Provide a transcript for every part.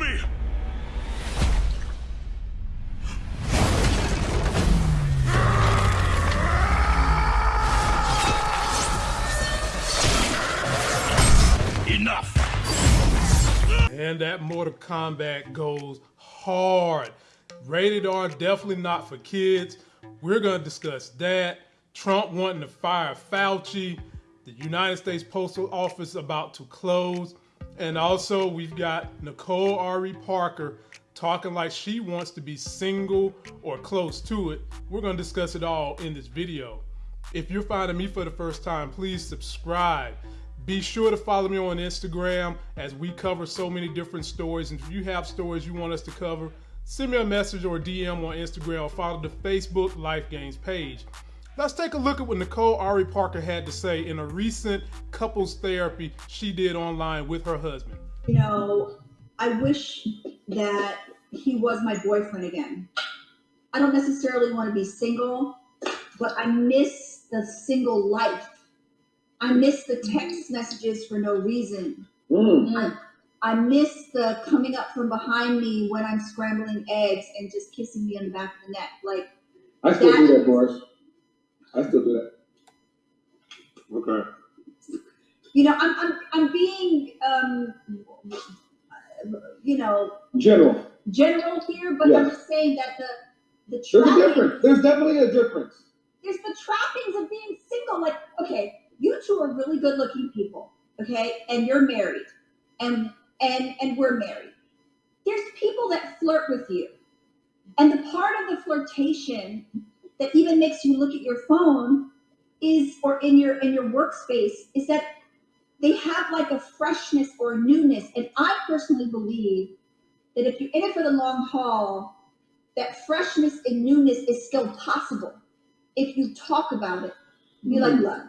me! Enough! And that Mortal Kombat goes hard. Rated R, definitely not for kids. We're going to discuss that. Trump wanting to fire Fauci. The United States Postal Office about to close. And also, we've got Nicole Ari Parker talking like she wants to be single or close to it. We're going to discuss it all in this video. If you're finding me for the first time, please subscribe. Be sure to follow me on Instagram as we cover so many different stories. And if you have stories you want us to cover, send me a message or DM on Instagram or follow the Facebook Life Games page. Let's take a look at what Nicole Ari Parker had to say in a recent couples therapy she did online with her husband. You know, I wish that he was my boyfriend again. I don't necessarily want to be single, but I miss the single life. I miss the text messages for no reason. Mm. I, I miss the coming up from behind me when I'm scrambling eggs and just kissing me on the back of the neck. Like, I still do that, Boris. I still do that. Okay. you know, I'm, I'm, I'm being, um, you know, General. general here, but I'm just saying that the, the There's a difference. There's definitely a difference. there's the trappings of being single. Like, okay, you two are really good looking people, okay, and you're married, and and and we're married. There's people that flirt with you, and the part of the flirtation that even makes you look at your phone is, or in your in your workspace, is that they have like a freshness or a newness. And I personally believe that if you're in it for the long haul, that freshness and newness is still possible if you talk about it. Be like, mm-hmm. look,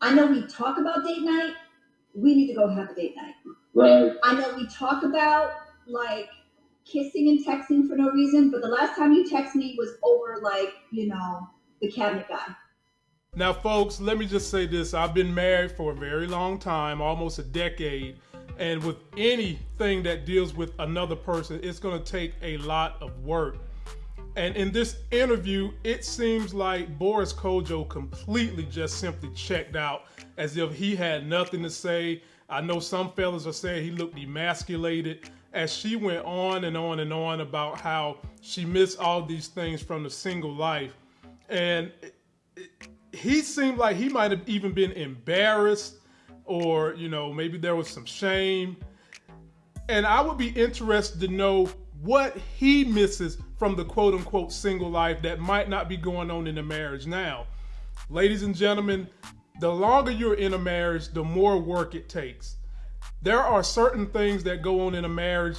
I know we talk about date night. We need to go have a date night. Right. I know we talk about like kissing and texting for no reason, but the last time you text me was over like, you know, the cabinet guy. Now, folks, let me just say this. I've been married for a very long time, almost a decade. And with anything that deals with another person, it's going to take a lot of work. And in this interview, it seems like Boris Kodjoe completely just simply checked out as if he had nothing to say. I know some fellas are saying he looked emasculated as she went on and on and on about how she missed all these things from the single life. And he seemed like he might have even been embarrassed or you know maybe there was some shame. And i would be interested to know what he misses from the quote unquote single life that might not be going on in the marriage now. Ladies and gentlemen the longer you're in a marriage the more work it takes there are certain things that go on in a marriage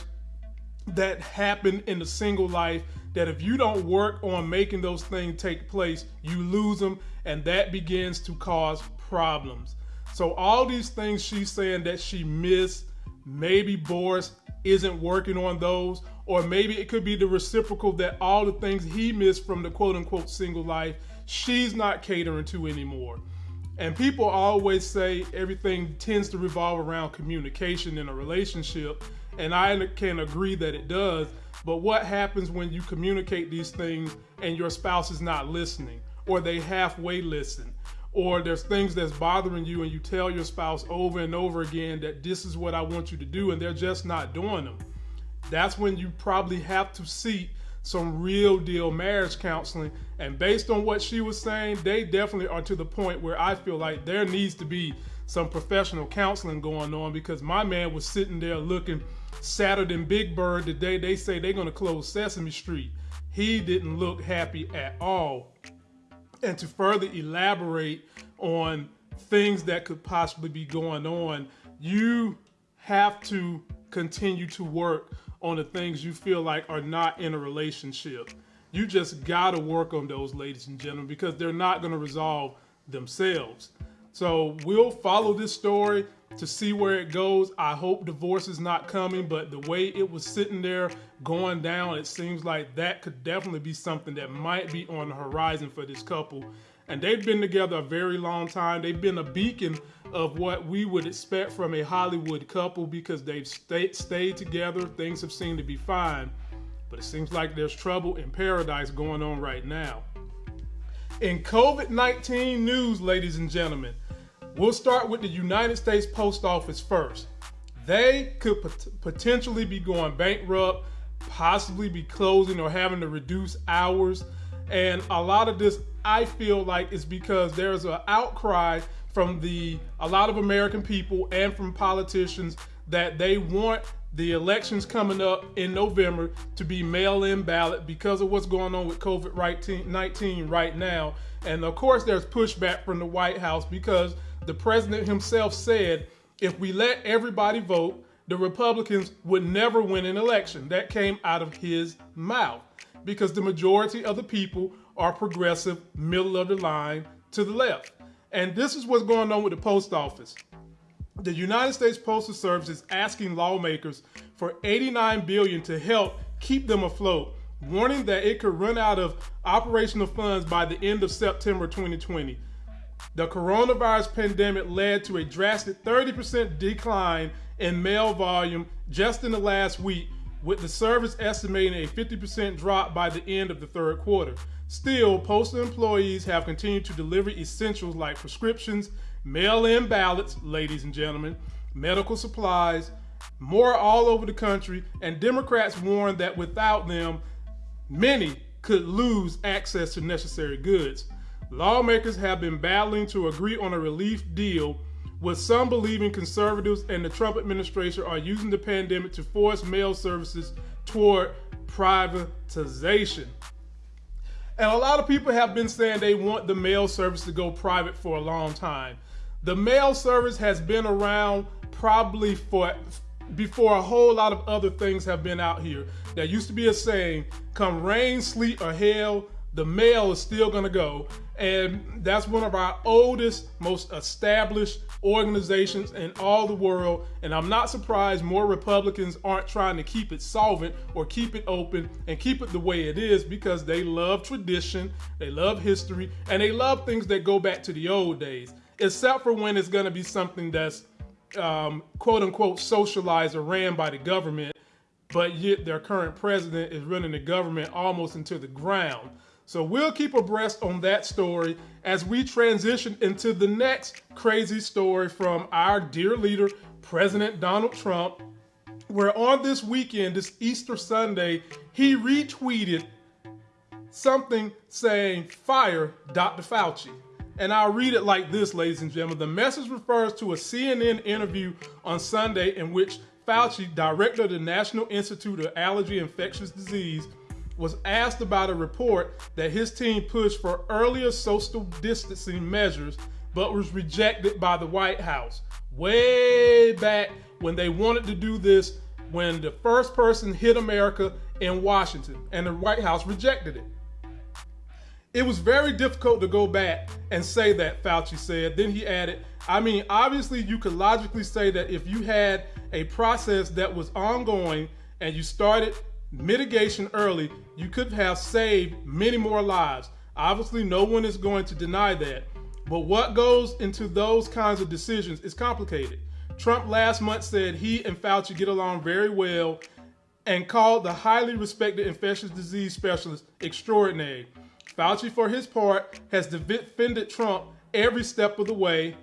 that happen in the single life that if you don't work on making those things take place, you lose them, and that begins to cause problems. So, all these things she's saying that she missed, maybe Boris isn't working on those, or maybe it could be the reciprocal that all the things he missed from the quote unquote single life, she's not catering to anymore. And people always say everything tends to revolve around communication in a relationship. And I can agree that it does. But what happens when you communicate these things and your spouse is not listening, or they halfway listen, or there's things that's bothering you and you tell your spouse over and over again that this is what I want you to do and they're just not doing them? That's when you probably have to seek some real deal marriage counseling. And based on what she was saying, they definitely are to the point where I feel like there needs to be some professional counseling going on because my man was sitting there looking sadder than Big Bird the day they say they're going to close Sesame Street. He didn't look happy at all. And to further elaborate on things that could possibly be going on, you have to continue to work on the things you feel like are not in a relationship. You just got to work on those, ladies and gentlemen, because they're not to resolve themselves. So we'll follow this story to see where it goes. I hope divorce is not coming, but the way it was sitting there going down, it seems like that could definitely be something that might be on the horizon for this couple. And they've been together a very long time. They've been a beacon of what we would expect from a Hollywood couple because they've stayed, together. Things have seemed to be fine. But it seems like there's trouble in paradise going on right now. In COVID 19 news, ladies and gentlemen, we'll start with the United States Post Office first. They could pot- potentially be going bankrupt, possibly be closing or having to reduce hours. And a lot of this, I feel like, is because there's an outcry from the a lot of American people and from politicians that they want the elections coming up in November to be mail-in ballot because of what's going on with COVID-19 right now. And of course, there's pushback from the White House because the president himself said if we let everybody vote, the Republicans would never win an election. That came out of his mouth because the majority of the people are progressive, middle of the line to the left. And this is what's going on with the post office. The United States Postal Service is asking lawmakers for 89 billion to help keep them afloat, warning that it could run out of operational funds by the end of September 2020. The coronavirus pandemic led to a drastic 30% decline in mail volume just in the last week, with the service estimating a 50% drop by the end of the third quarter. Still, postal employees have continued to deliver essentials like prescriptions, mail in ballots, ladies and gentlemen, medical supplies, more all over the country, and Democrats warn that without them, many could lose access to necessary goods. Lawmakers have been battling to agree on a relief deal, with some believing conservatives and the Trump administration are using the pandemic to force mail services toward privatization. And a lot of people have been saying they want the mail service to go private for a long time. The mail service has been around probably for before a whole lot of other things have been out here. There used to be a saying, come rain, sleet, or hail, the mail is still to go. And that's one of our oldest, most established organizations in all the world. And I'm not surprised more Republicans aren't trying to keep it solvent or keep it open and keep it the way it is because they love tradition, they love history, and they love things that go back to the old days, except for when it's going to be something that's um, quote unquote socialized or ran by the government, but yet their current president is running the government almost into the ground. So we'll keep abreast on that story as we transition into the next crazy story from our dear leader, President Donald Trump, where on this weekend, this Easter Sunday, he retweeted something saying, Fire Dr. Fauci. And I'll read it like this, ladies and gentlemen. The message refers to a CNN interview on Sunday in which Fauci, director of the National Institute of Allergy and Infectious Disease, was asked about a report that his team pushed for earlier social distancing measures but was rejected by the White House. Way back when they wanted to do this, when the first person hit America in Washington, and the White House rejected it. It was very difficult to go back and say that, Fauci said. Then he added, I mean, obviously, you could logically say that if you had a process that was ongoing and you started mitigation early, you could have saved many more lives. Obviously, no one is going to deny that. But what goes into those kinds of decisions is complicated. Trump last month said he and Fauci get along very well and called the highly respected infectious disease specialist extraordinary. Fauci, for his part, has defended Trump every step of the way,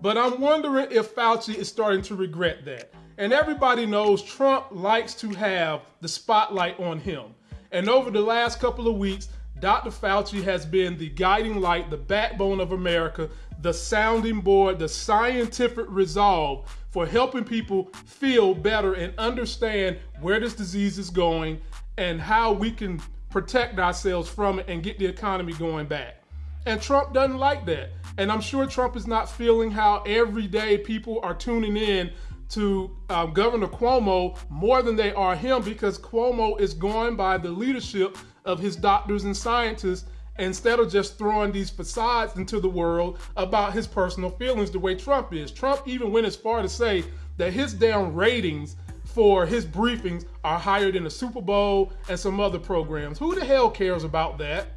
but I'm wondering if Fauci is starting to regret that. And everybody knows Trump likes to have the spotlight on him. And over the last couple of weeks, Dr. Fauci has been the guiding light, the backbone of America, the sounding board, the scientific resolve for helping people feel better and understand where this disease is going and how we can protect ourselves from it and get the economy going back. And Trump doesn't like that. And I'm sure Trump is not feeling how every day people are tuning in to um, Governor Cuomo more than they are him because Cuomo is going by the leadership of his doctors and scientists instead of just throwing these facades into the world about his personal feelings the way Trump is. Trump even went as far to say that his damn ratings for his briefings are higher than the Super Bowl and some other programs. Who the hell cares about that?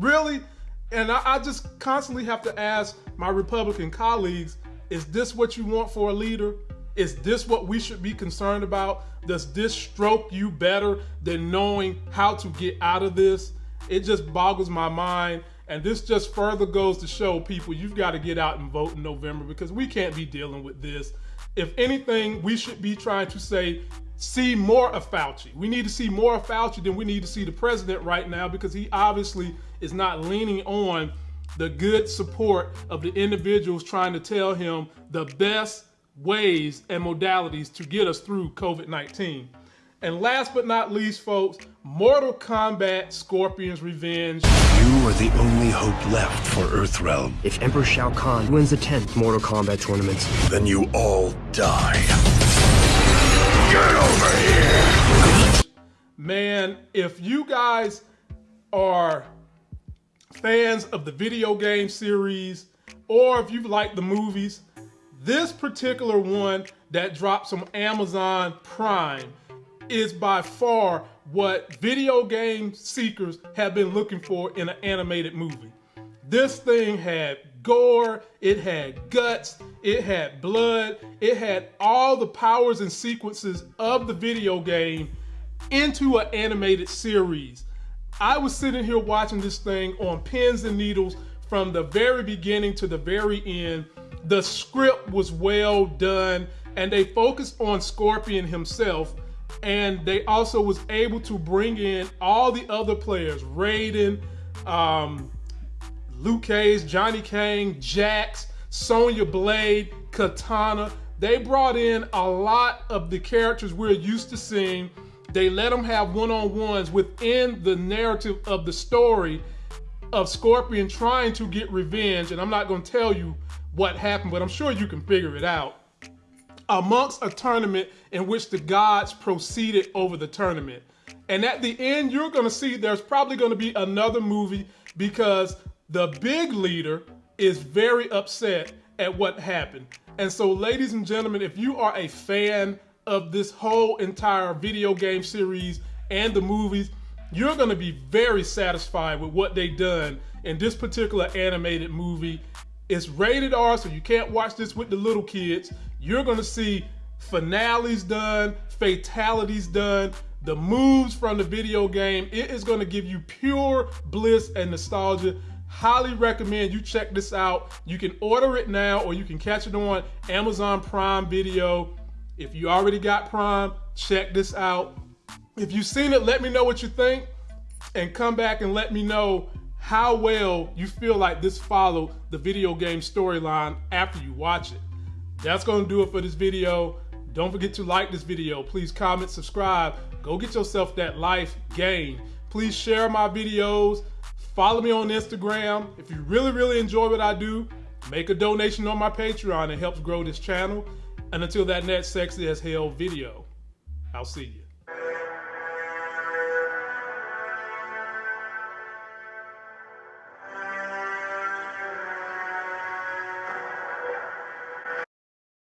Really? And I, I just constantly have to ask my Republican colleagues Is this what you want for a leader? Is this what we should be concerned about? Does this stroke you better than knowing how to get out of this? It just boggles my mind. And this just further goes to show people you've got to get out and vote in November because we can't be dealing with this. If anything, we should be trying to say, see more of Fauci. We need to see more of Fauci than we need to see the president right now because he obviously is not leaning on the good support of the individuals trying to tell him the best ways and modalities to get us through COVID 19. And last but not least, folks, Mortal Kombat Scorpion's Revenge. You are the only hope left for Earthrealm. If Emperor Shao Kahn wins the 10th Mortal Kombat tournament, then you all die. Get over here! Man, if you guys are fans of the video game series, or if you like the movies, this particular one that drops on Amazon Prime is by far what video game seekers have been looking for in an animated movie. This thing had gore, it had guts, it had blood, it had all the powers and sequences of the video game into an animated series. I was sitting here watching this thing on pins and needles from the very beginning to the very end the script was well done and they focused on Scorpion himself and they also was able to bring in all the other players Raiden, um, Liu Kang, Johnny Cage, Jax, Sonya Blade, Katana. They brought in a lot of the characters we're used to seeing. They let them have one-on-ones within the narrative of the story of Scorpion trying to get revenge. And I'm not going to tell you what happened, but I'm sure you can figure it out. Amongst a tournament in which the gods proceeded over the tournament. And at the end, you're going to see there's probably going to be another movie because the big leader is very upset at what happened. And so, ladies and gentlemen, if you are a fan of this whole entire video game series and the movies, you're going to be very satisfied with what they done in this particular animated movie it's rated R, so you can't watch this with the little kids. You're gonna see finales done, fatalities done, the moves from the video game. It is gonna give you pure bliss and nostalgia. Highly recommend you check this out. You can order it now or you can catch it on Amazon Prime Video. If you already got Prime, check this out. If you've seen it, let me know what you think and come back and let me know how well you feel like this followed the video game storyline after you watch it. That's to do it for this video. Don't forget to like this video. Please comment, subscribe. Go get yourself that life game. Please share my videos. Follow me on Instagram. If you really, really enjoy what I do, make a donation on my Patreon. It helps grow this channel. And until that next sexy as hell video, I'll see you.